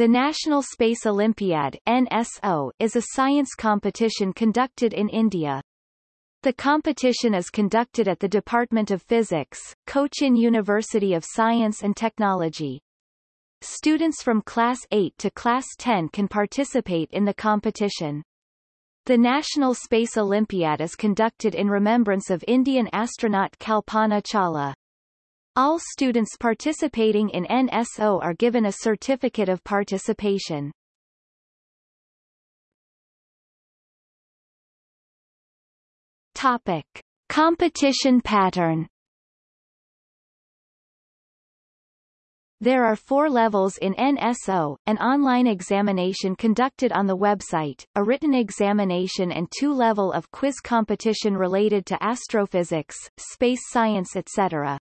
The National Space Olympiad NSO, is a science competition conducted in India. The competition is conducted at the Department of Physics, Cochin University of Science and Technology. Students from Class 8 to Class 10 can participate in the competition. The National Space Olympiad is conducted in remembrance of Indian astronaut Kalpana Chawla. All students participating in NSO are given a certificate of participation. Topic. Competition pattern There are four levels in NSO, an online examination conducted on the website, a written examination and two-level of quiz competition related to astrophysics, space science etc.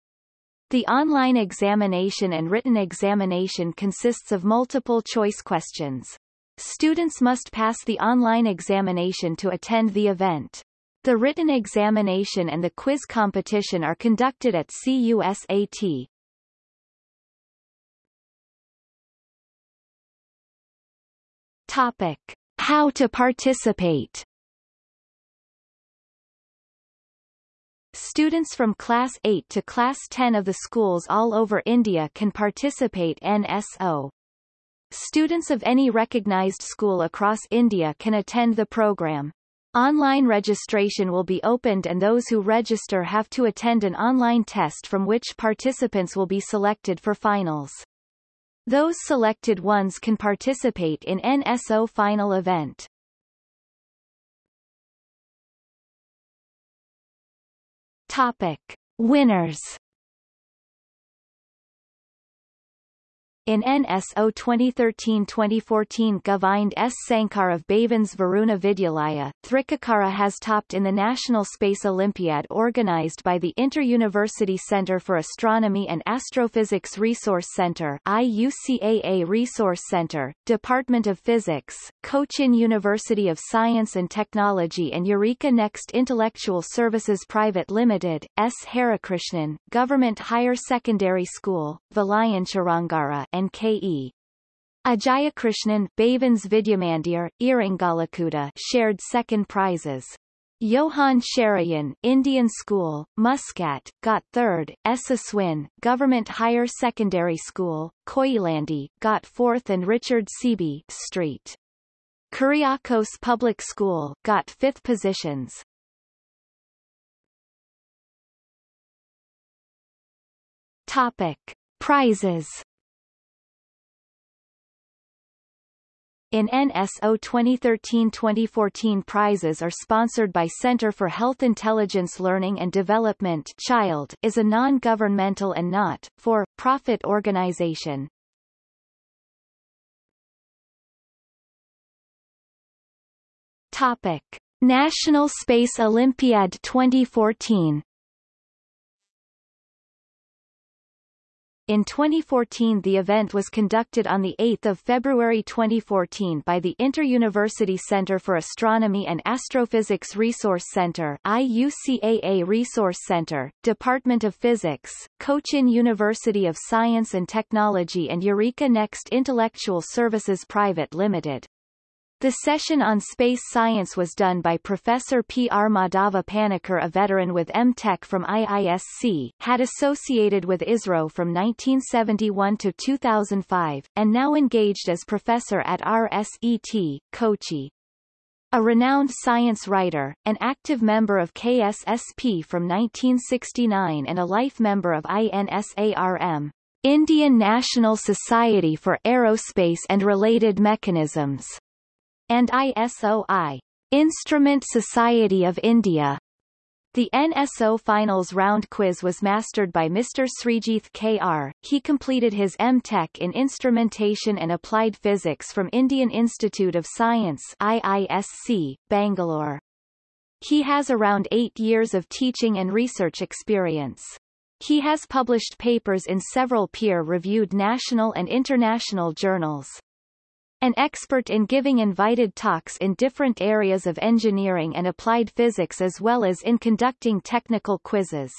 The online examination and written examination consists of multiple choice questions. Students must pass the online examination to attend the event. The written examination and the quiz competition are conducted at CUSAT. Topic. How to participate Students from Class 8 to Class 10 of the schools all over India can participate NSO. Students of any recognized school across India can attend the program. Online registration will be opened and those who register have to attend an online test from which participants will be selected for finals. Those selected ones can participate in NSO final event. Topic. Winners In NSO 2013-2014 Govind S. Sankar of Bhavans Varuna Vidyalaya, Thrikkakara has topped in the National Space Olympiad organized by the Inter-University Center for Astronomy and Astrophysics Resource Center IUCAA Resource Center, Department of Physics, Cochin University of Science and Technology and Eureka Next Intellectual Services Private Limited, S. Harikrishnan, Government Higher Secondary School, Vilayancharangara K.E. Ajayakrishnan, Bhavans Vidyamandir, Irinjalakuda shared second prizes. Johan Sharayan, Indian School, Muscat, got third, Esaswin, Government Higher Secondary School, Koilandi, got fourth and Richard Seaby, Street. Kuriakose Public School, got fifth positions. Topic. Prizes In NSO 2013-2014 prizes are sponsored by Center for Health Intelligence Learning and Development Child is a non-governmental and not-for-profit organization. Topic. National Space Olympiad 2014 In 2014 the event was conducted on 8 February 2014 by the Inter-University Center for Astronomy and Astrophysics Resource Center IUCAA Resource Center, Department of Physics, Cochin University of Science and Technology and Eureka Next Intellectual Services Private Limited. The session on space science was done by Professor P. R. Madhava Panikkar a veteran with M.Tech from IISC, had associated with ISRO from 1971 to 2005, and now engaged as professor at RSET, Kochi. A renowned science writer, an active member of KSSP from 1969 and a life member of INSARM, Indian National Society for Aerospace and Related Mechanisms and ISOI, Instrument Society of India. The NSO Finals Round quiz was mastered by Mr. Srijith K.R. He completed his M.Tech in Instrumentation and Applied Physics from Indian Institute of Science IISC, Bangalore. He has around eight years of teaching and research experience. He has published papers in several peer-reviewed national and international journals. An expert in giving invited talks in different areas of engineering and applied physics as well as in conducting technical quizzes.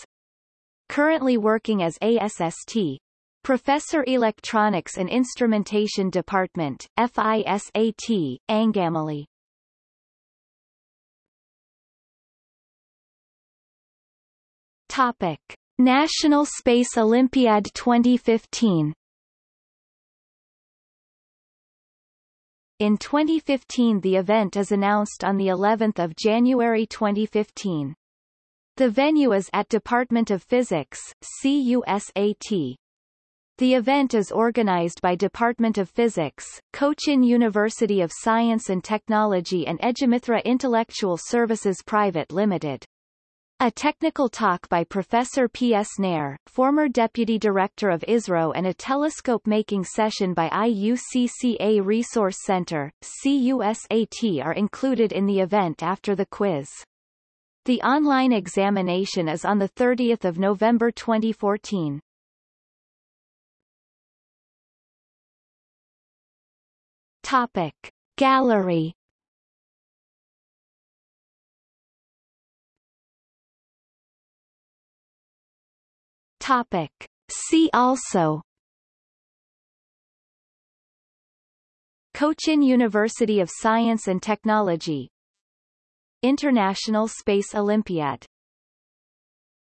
Currently working as ASST, Professor Electronics and Instrumentation Department, FISAT, Angamali. Topic. National Space Olympiad 2015 In 2015 the event is announced on the 11th of January 2015. The venue is at Department of Physics, CUSAT. The event is organized by Department of Physics, Cochin University of Science and Technology and Ejimithra Intellectual Services Private Limited. A technical talk by Professor P. S. Nair, former Deputy Director of ISRO and a telescope-making session by IUCAA Resource Center, CUSAT are included in the event after the quiz. The online examination is on 30 November 2014. Topic. Gallery Topic. See also. Cochin University of Science and Technology. International Space Olympiad